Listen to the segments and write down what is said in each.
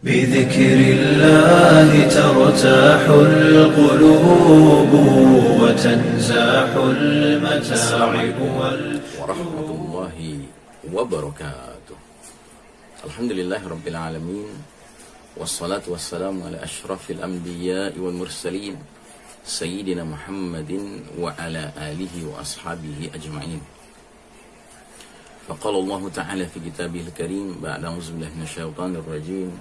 بذكر الله ترتاح القلوب وتنزاح المتاعب ورحمة الله وبركاته. الحمد لله رب العالمين والصلاة والسلام على أشرف الأنبياء والمرسلين سيدنا محمد وعلى آله وأصحابه أجمعين. فقال الله تعالى في كتابه الكريم بعد أعوذ بالله من الشيطان الرجيم.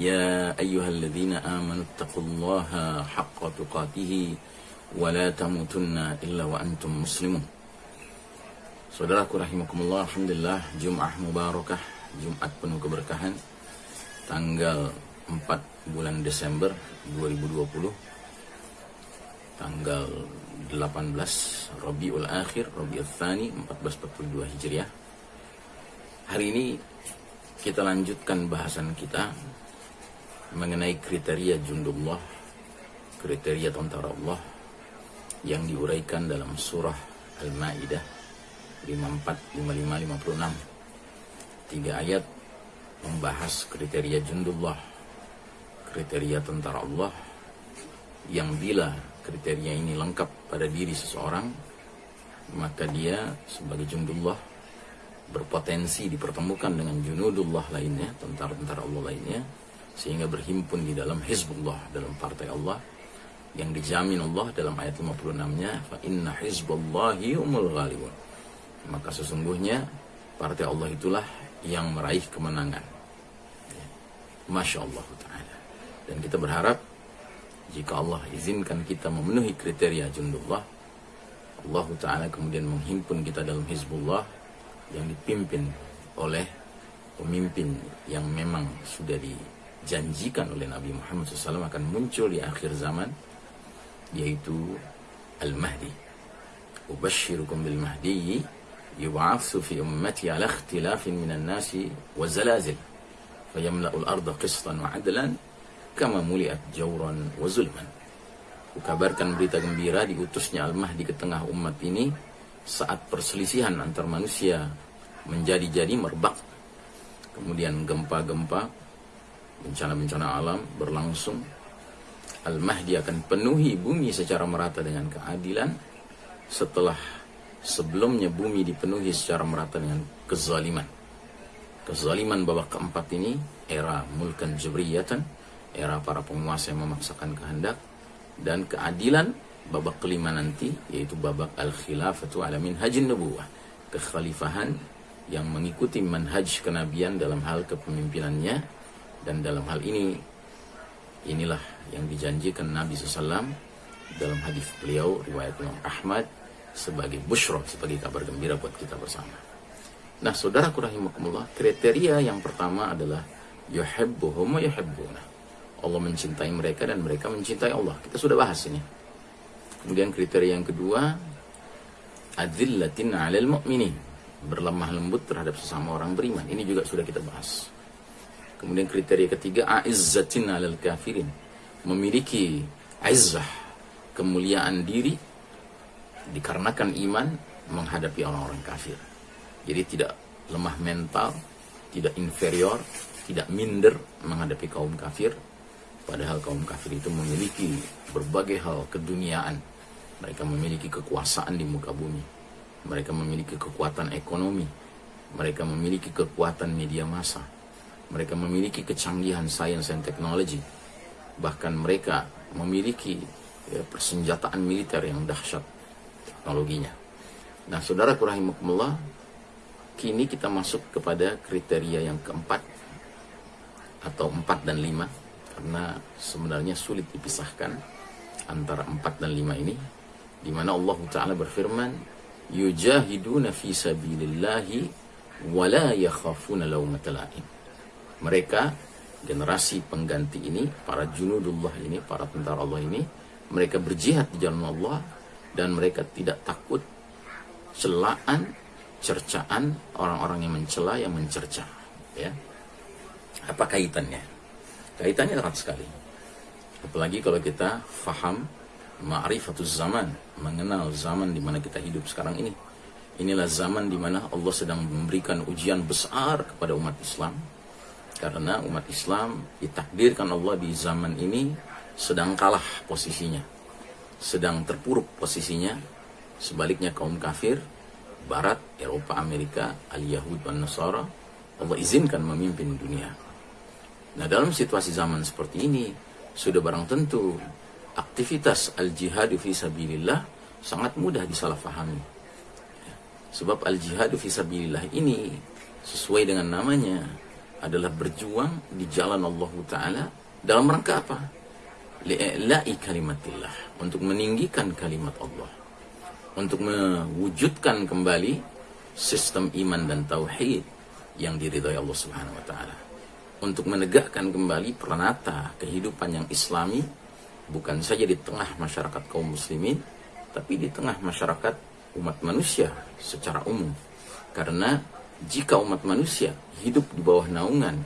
يا أيها الذين آمنوا اتقوا الله حق تقاته ولا تموتن إلا وأنتم مسلمون Saudaraku rahimakumullah, Alhamdulillah Jum'ah Mubarakah, Jumat penuh keberkahan Tanggal 4 bulan Desember 2020 Tanggal 18 Rabiul Akhir, Rabiul Thani 1442 Hijriah Hari ini kita lanjutkan bahasan kita Mengenai kriteria jundullah Kriteria tentara Allah Yang diuraikan dalam surah Al-Ma'idah 54, 55, 56 Tiga ayat membahas kriteria jundullah Kriteria tentara Allah Yang bila kriteria ini lengkap pada diri seseorang Maka dia sebagai jundullah Berpotensi dipertemukan dengan junudullah lainnya Tentara-tentara Allah lainnya Sehingga berhimpun di dalam Hizbullah Dalam partai Allah Yang dijamin Allah dalam ayat 56-nya Fa inna hizballahi umul ghalibun maka sesungguhnya partai Allah itulah yang meraih kemenangan. Masya Allah Ta'ala. Dan kita berharap jika Allah izinkan kita memenuhi kriteria jundullah, Allah Ta'ala kemudian menghimpun kita dalam Hizbullah yang dipimpin oleh pemimpin yang memang sudah dijanjikan oleh Nabi Muhammad SAW akan muncul di akhir zaman yaitu Al-Mahdi. Ubashirukum bil Mahdi yub'atsu fi ummati ala ikhtilafin minan nasi wa zalazil fayamla'u al-ardha qistan wa adlan kama muliat jawran wa zulman. Kukabarkan berita gembira diutusnya Al-Mahdi ke tengah umat ini saat perselisihan antar manusia menjadi-jadi merbak. Kemudian gempa-gempa bencana-bencana alam berlangsung. Al-Mahdi akan penuhi bumi secara merata dengan keadilan setelah sebelumnya bumi dipenuhi secara merata dengan kezaliman. Kezaliman babak keempat ini era mulkan jabriyatan, era para penguasa yang memaksakan kehendak dan keadilan babak kelima nanti yaitu babak al-khilafatu ala minhajin nubuwah, kekhalifahan yang mengikuti manhaj kenabian dalam hal kepemimpinannya dan dalam hal ini inilah yang dijanjikan Nabi SAW dalam hadis beliau riwayat Imam Ahmad sebagai bushro, sebagai kabar gembira buat kita bersama. Nah, saudara rahimakumullah, kriteria yang pertama adalah yuhibbuhum wa yuhibbuna. Allah mencintai mereka dan mereka mencintai Allah. Kita sudah bahas ini. Kemudian kriteria yang kedua, adzillatin 'alal mu'minin. Berlemah lembut terhadap sesama orang beriman. Ini juga sudah kita bahas. Kemudian kriteria ketiga, a'izzatin 'alal kafirin. Memiliki izzah, kemuliaan diri dikarenakan iman menghadapi orang-orang kafir. Jadi tidak lemah mental, tidak inferior, tidak minder menghadapi kaum kafir. Padahal kaum kafir itu memiliki berbagai hal keduniaan. Mereka memiliki kekuasaan di muka bumi. Mereka memiliki kekuatan ekonomi. Mereka memiliki kekuatan media massa. Mereka memiliki kecanggihan sains dan teknologi. Bahkan mereka memiliki ya, persenjataan militer yang dahsyat teknologinya. Nah, saudara rahimakumullah, kini kita masuk kepada kriteria yang keempat atau empat dan lima karena sebenarnya sulit dipisahkan antara empat dan lima ini di mana Allah taala berfirman yujahiduna fi sabilillahi wa la yakhafuna lawmatal mereka generasi pengganti ini para junudullah ini para tentara Allah ini mereka berjihad di jalan Allah dan mereka tidak takut celaan, cercaan orang-orang yang mencela, yang mencerca. Ya. Apa kaitannya? Kaitannya erat sekali. Apalagi kalau kita faham ma'rifatuz zaman, mengenal zaman di mana kita hidup sekarang ini. Inilah zaman di mana Allah sedang memberikan ujian besar kepada umat Islam Karena umat Islam ditakdirkan Allah di zaman ini sedang kalah posisinya. Sedang terpuruk posisinya. Sebaliknya kaum kafir, Barat, Eropa, Amerika, Al-Yahud, dan Nasara, Allah izinkan memimpin dunia. Nah dalam situasi zaman seperti ini, sudah barang tentu aktivitas al-jihadu fi sabilillah sangat mudah disalahfahami. Sebab al-jihadu fi sabilillah ini sesuai dengan namanya adalah berjuang di jalan Allah Ta'ala dalam rangka apa? Li'la'i kalimatillah. Untuk meninggikan kalimat Allah. Untuk mewujudkan kembali sistem iman dan tauhid yang diridhai Allah Subhanahu wa taala. Untuk menegakkan kembali peranata kehidupan yang islami bukan saja di tengah masyarakat kaum muslimin tapi di tengah masyarakat umat manusia secara umum. Karena jika umat manusia hidup di bawah naungan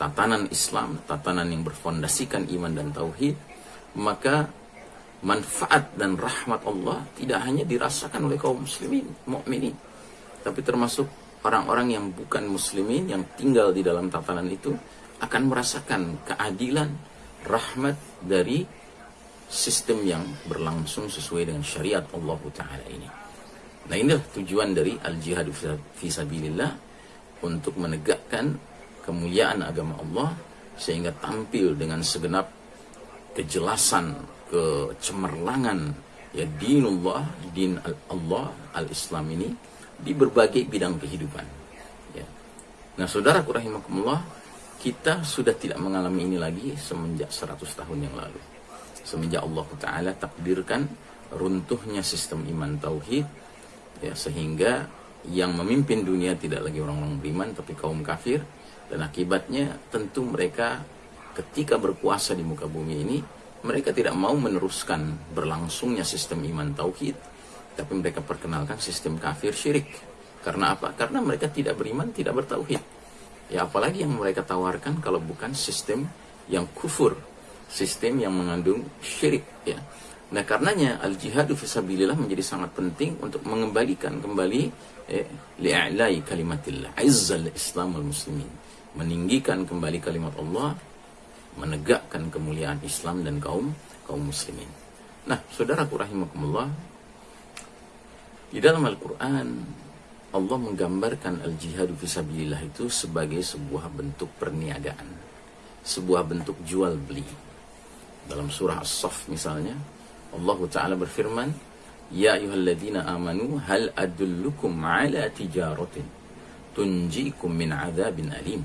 tatanan Islam, tatanan yang berfondasikan iman dan tauhid, maka manfaat dan rahmat Allah tidak hanya dirasakan oleh kaum muslimin, mukminin, tapi termasuk orang-orang yang bukan muslimin yang tinggal di dalam tatanan itu akan merasakan keadilan, rahmat dari sistem yang berlangsung sesuai dengan syariat Allah Ta'ala ini. Nah inilah tujuan dari al-jihad fisabilillah untuk menegakkan kemuliaan agama Allah sehingga tampil dengan segenap kejelasan kecemerlangan ya dinullah din Allah al-Islam ini di berbagai bidang kehidupan ya. Nah saudara rahimakumullah kita sudah tidak mengalami ini lagi semenjak 100 tahun yang lalu semenjak Allah Ta'ala takdirkan runtuhnya sistem iman tauhid ya sehingga yang memimpin dunia tidak lagi orang-orang beriman tapi kaum kafir dan akibatnya tentu mereka ketika berkuasa di muka bumi ini mereka tidak mau meneruskan berlangsungnya sistem iman tauhid tapi mereka perkenalkan sistem kafir syirik karena apa? Karena mereka tidak beriman, tidak bertauhid. Ya apalagi yang mereka tawarkan kalau bukan sistem yang kufur, sistem yang mengandung syirik ya. Nah karenanya al-jihadu fisabilillah menjadi sangat penting untuk mengembalikan kembali eh, li'a'lai kalimatillah, izzal islam al muslimin. Meninggikan kembali kalimat Allah, menegakkan kemuliaan Islam dan kaum kaum muslimin. Nah, saudaraku rahimakumullah, di dalam Al-Quran Allah menggambarkan al-jihadu fisabilillah itu sebagai sebuah bentuk perniagaan, sebuah bentuk jual beli. Dalam surah As-Saff misalnya, Allah Ta'ala berfirman, Ya ayuhalladzina amanu hal adullukum ala tijaratin tunjikum min azabin alim.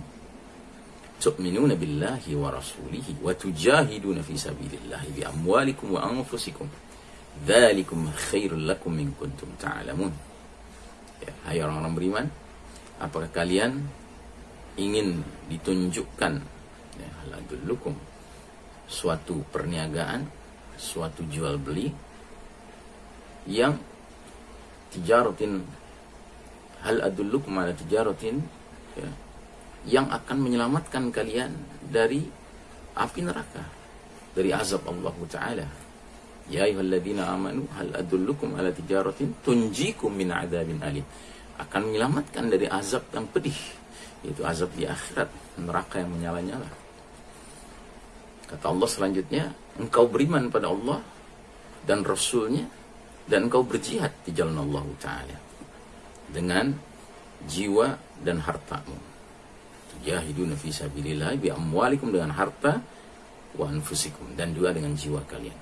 Tu'minuna billahi wa rasulihi wa tujahiduna fi sabilillahi bi amwalikum wa anfusikum. Dzalikum khairul lakum in kuntum ta'lamun. Ya, hai orang-orang beriman, apakah kalian ingin ditunjukkan ya, hal adullukum suatu perniagaan suatu jual beli yang tijaratin hal adullukum ala tijaratin ya, yang akan menyelamatkan kalian dari api neraka dari azab Allah taala. Ya ayyuhalladzina amanu hal adullukum ala tijaratin tunjikum min adzabin alim. Akan menyelamatkan dari azab yang pedih yaitu azab di akhirat neraka yang menyala-nyala kata Allah selanjutnya engkau beriman pada Allah dan Rasulnya dan engkau berjihad di jalan Allah Ta'ala dengan jiwa dan hartamu. Tujahiduna fi sabilillah bi amwalikum dengan harta wa anfusikum dan juga dengan jiwa kalian.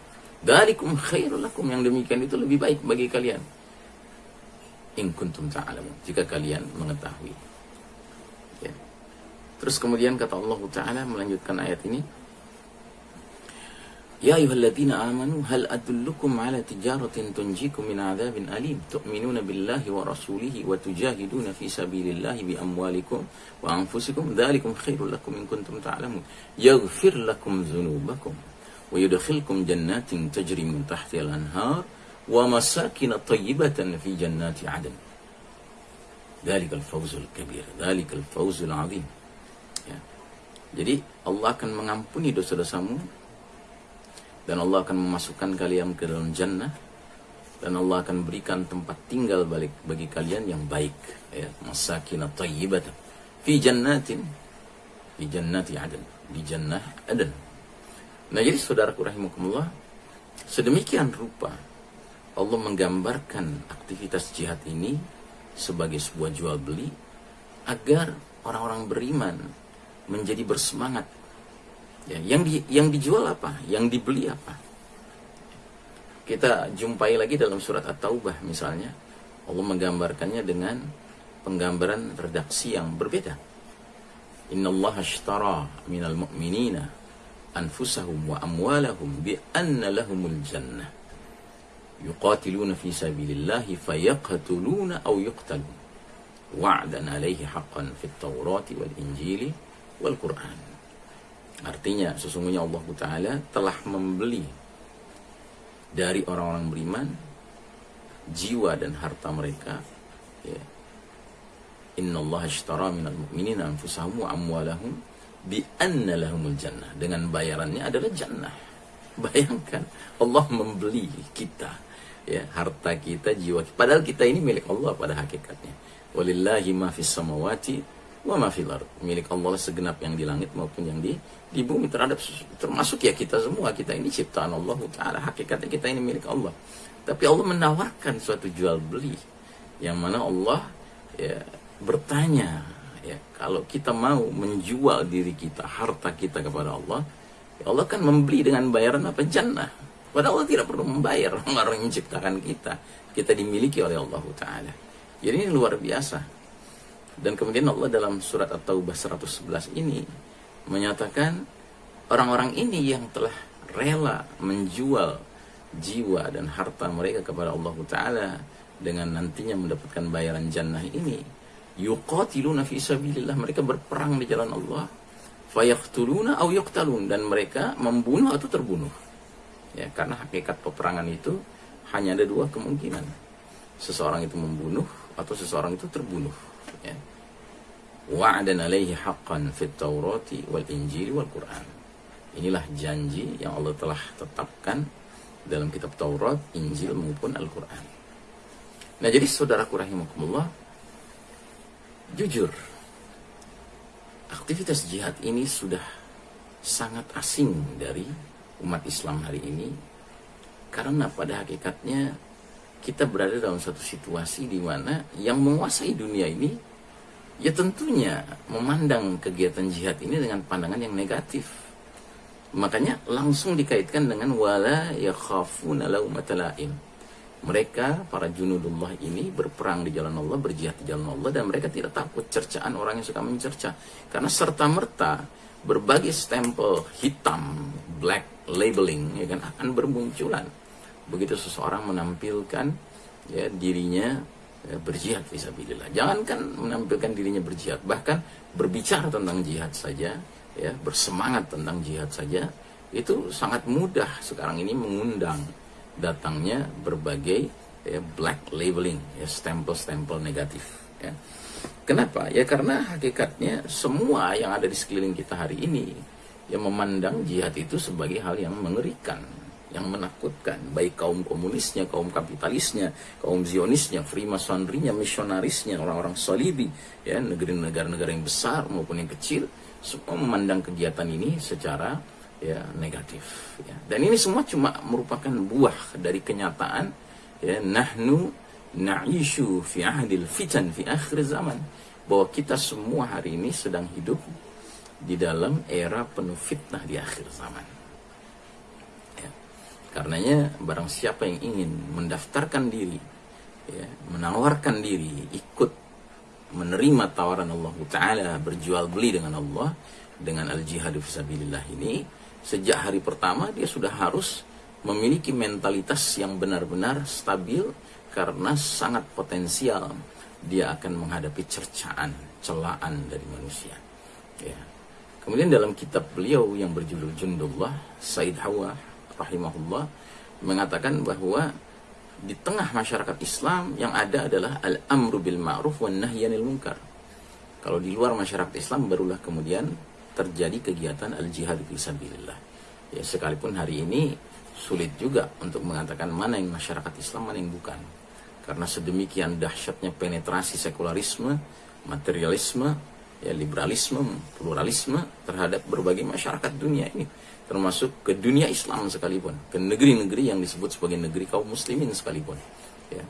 Dalikum khairul lakum. Yang demikian itu lebih baik bagi kalian. In kuntum ta'alamun. Jika kalian mengetahui. Ya. terus kemudian kata Allah Ta'ala melanjutkan ayat ini يا أيها الذين آمنوا هل أدلكم على تجارة تنجيكم من عذاب أليم؟ تؤمنون بالله ورسوله وتجاهدون في سبيل الله بأموالكم وأنفسكم؟ ذلكم خير لكم إن كنتم تعلمون. يغفر لكم ذنوبكم ويدخلكم جنات تجري من تحت الأنهار ومساكن طيبة في جنات عدن. ذلك الفوز الكبير ذلك الفوز العظيم. Ya. Jadi Allah akan mengampuni dosa-dosamu dan Allah akan memasukkan kalian ke dalam jannah. Dan Allah akan berikan tempat tinggal balik bagi kalian yang baik. Ya masakin tayyibatan. Fi jannatin di jannati adan. Di jannah adan. Nah jadi saudaraku rahimakumullah sedemikian rupa Allah menggambarkan aktivitas jihad ini sebagai sebuah jual beli agar orang-orang beriman menjadi bersemangat ya, yang di, yang dijual apa yang dibeli apa kita jumpai lagi dalam surat At-Taubah misalnya Allah menggambarkannya dengan penggambaran redaksi yang berbeda. Inna Allah ashtara minal mu'minina anfusahum wa amwalahum bi anna lahumul jannah. Yuqatiluna fi sabilillahi fayaqtuluna aw yuqtalun. Wa'dan alaihi haqqan fit Taurati wal Injili wal Qur'an. Artinya sesungguhnya Allah Ta'ala telah membeli dari orang-orang beriman jiwa dan harta mereka ya. Inna Allah ashtara minal mu'minina anfusahum wa amwalahum bi anna lahumul jannah dengan bayarannya adalah jannah bayangkan Allah membeli kita ya harta kita jiwa kita. padahal kita ini milik Allah pada hakikatnya walillahi ma fis samawati wa ma fil milik Allah segenap yang di langit maupun yang di di bumi terhadap termasuk ya kita semua kita ini ciptaan Allah taala hakikatnya kita ini milik Allah tapi Allah menawarkan suatu jual beli yang mana Allah ya, bertanya ya kalau kita mau menjual diri kita, harta kita kepada Allah, ya Allah kan membeli dengan bayaran apa jannah. Padahal Allah tidak perlu membayar orang yang menciptakan kita. Kita dimiliki oleh Allah Ta'ala. Jadi ini luar biasa. Dan kemudian Allah dalam surat At-Taubah 111 ini menyatakan orang-orang ini yang telah rela menjual jiwa dan harta mereka kepada Allah Ta'ala dengan nantinya mendapatkan bayaran jannah ini yuqatiluna fi sabilillah mereka berperang di jalan Allah fayaqtuluna aw yuqtalun dan mereka membunuh atau terbunuh. Ya karena hakikat peperangan itu hanya ada dua kemungkinan. Seseorang itu membunuh atau seseorang itu terbunuh ya wa'adan alaihi haqqan fit taurati wal injili wal quran inilah janji yang Allah telah tetapkan dalam kitab Taurat, Injil maupun Al-Quran. Nah jadi saudaraku rahimakumullah, jujur, aktivitas jihad ini sudah sangat asing dari umat Islam hari ini karena pada hakikatnya kita berada dalam satu situasi di mana yang menguasai dunia ini ya tentunya memandang kegiatan jihad ini dengan pandangan yang negatif Makanya langsung dikaitkan dengan wala yakhafuna laumatalaim. Mereka para junudullah ini berperang di jalan Allah, berjihad di jalan Allah dan mereka tidak takut cercaan orang yang suka mencerca. Karena serta merta berbagai stempel hitam, black labeling ya kan akan bermunculan. Begitu seseorang menampilkan ya dirinya ya, berjihad visabilillah. Jangankan menampilkan dirinya berjihad, bahkan berbicara tentang jihad saja ya bersemangat tentang jihad saja itu sangat mudah sekarang ini mengundang datangnya berbagai ya, black labeling ya stempel-stempel negatif ya. Kenapa? Ya karena hakikatnya semua yang ada di sekeliling kita hari ini yang memandang jihad itu sebagai hal yang mengerikan, yang menakutkan, baik kaum komunisnya, kaum kapitalisnya, kaum zionisnya, freemasonrinya, misionarisnya, orang-orang salibi, ya negeri-negara-negara yang besar maupun yang kecil, semua memandang kegiatan ini secara ya negatif ya. dan ini semua cuma merupakan buah dari kenyataan ya nahnu na'ishu fi ahdil fitan fi akhir zaman bahwa kita semua hari ini sedang hidup di dalam era penuh fitnah di akhir zaman. Karenanya barang siapa yang ingin mendaftarkan diri ya, menawarkan diri ikut menerima tawaran Allah Ta'ala berjual beli dengan Allah dengan al-jihadu fisabilillah ini sejak hari pertama dia sudah harus memiliki mentalitas yang benar-benar stabil karena sangat potensial dia akan menghadapi cercaan, celaan dari manusia. Ya. Kemudian dalam kitab beliau yang berjudul Jundullah, Said Hawa rahimahullah mengatakan bahwa di tengah masyarakat Islam yang ada adalah al-amru bil ma'ruf wan nahyanil munkar. Kalau di luar masyarakat Islam barulah kemudian terjadi kegiatan al-jihad fi sabilillah. Ya sekalipun hari ini sulit juga untuk mengatakan mana yang masyarakat Islam mana yang bukan. Karena sedemikian dahsyatnya penetrasi sekularisme, materialisme ya liberalisme, pluralisme terhadap berbagai masyarakat dunia ini, termasuk ke dunia Islam sekalipun, ke negeri-negeri yang disebut sebagai negeri kaum muslimin sekalipun. Ya.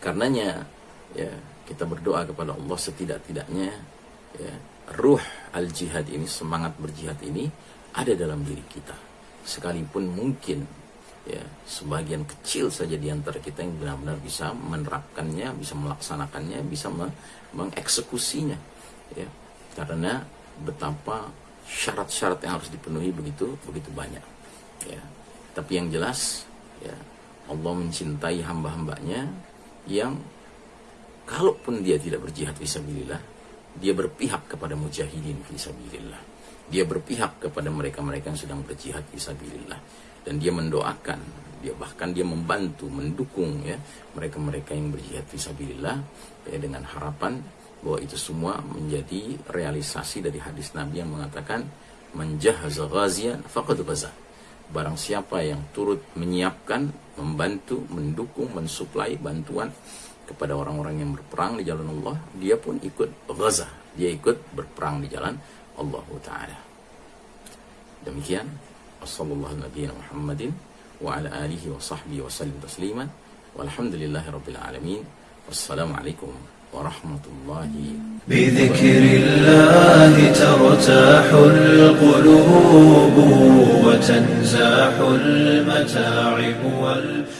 Karenanya ya kita berdoa kepada Allah setidak-tidaknya ya ruh al jihad ini semangat berjihad ini ada dalam diri kita sekalipun mungkin ya sebagian kecil saja di antara kita yang benar-benar bisa menerapkannya bisa melaksanakannya bisa mengeksekusinya ya karena betapa syarat-syarat yang harus dipenuhi begitu begitu banyak. Ya. Tapi yang jelas ya Allah mencintai hamba-hambanya yang kalaupun dia tidak berjihad fisabilillah dia berpihak kepada mujahidin fisabilillah dia berpihak kepada mereka-mereka yang sedang berjihad fisabilillah dan dia mendoakan dia bahkan dia membantu mendukung ya mereka-mereka yang berjihad fisabilillah ya, dengan harapan bahwa itu semua menjadi realisasi dari hadis Nabi yang mengatakan menjahaza ghazian faqad ghaza. Barang siapa yang turut menyiapkan, membantu, mendukung, mensuplai bantuan kepada orang-orang yang berperang di jalan Allah, dia pun ikut ghaza, dia ikut berperang di jalan Allah taala. Demikian. Wassallallahu nabiyina Muhammadin wa ala alihi wa sahbihi wa sallim tasliman. Walhamdulillahi rabbil alamin. Wassalamualaikum ورحمة الله. بذكر الله ترتاح القلوب وتنزاح المتاعب والفتن